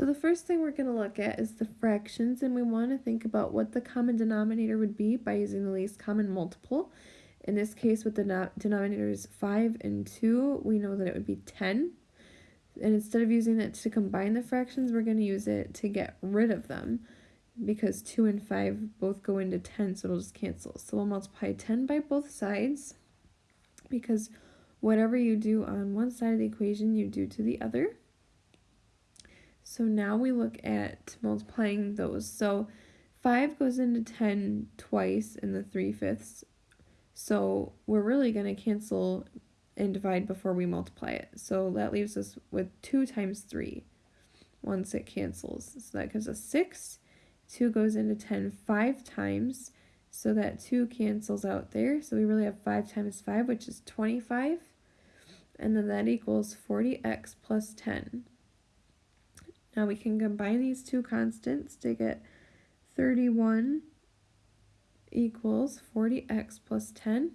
So the first thing we're going to look at is the fractions, and we want to think about what the common denominator would be by using the least common multiple. In this case, with the denominators 5 and 2, we know that it would be 10. And instead of using it to combine the fractions, we're going to use it to get rid of them because 2 and 5 both go into 10, so it'll just cancel. So we'll multiply 10 by both sides because whatever you do on one side of the equation, you do to the other. So now we look at multiplying those. So 5 goes into 10 twice in the 3 fifths. So we're really going to cancel and divide before we multiply it. So that leaves us with 2 times 3 once it cancels. So that gives us 6. 2 goes into 10 5 times. So that 2 cancels out there. So we really have 5 times 5, which is 25. And then that equals 40x plus 10. Now we can combine these two constants to get 31 equals 40x plus 10.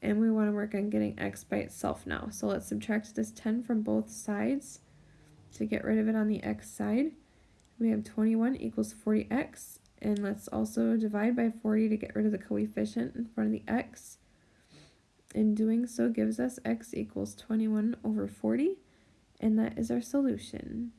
And we want to work on getting x by itself now. So let's subtract this 10 from both sides to get rid of it on the x side. We have 21 equals 40x. And let's also divide by 40 to get rid of the coefficient in front of the x. In doing so gives us x equals 21 over 40. And that is our solution.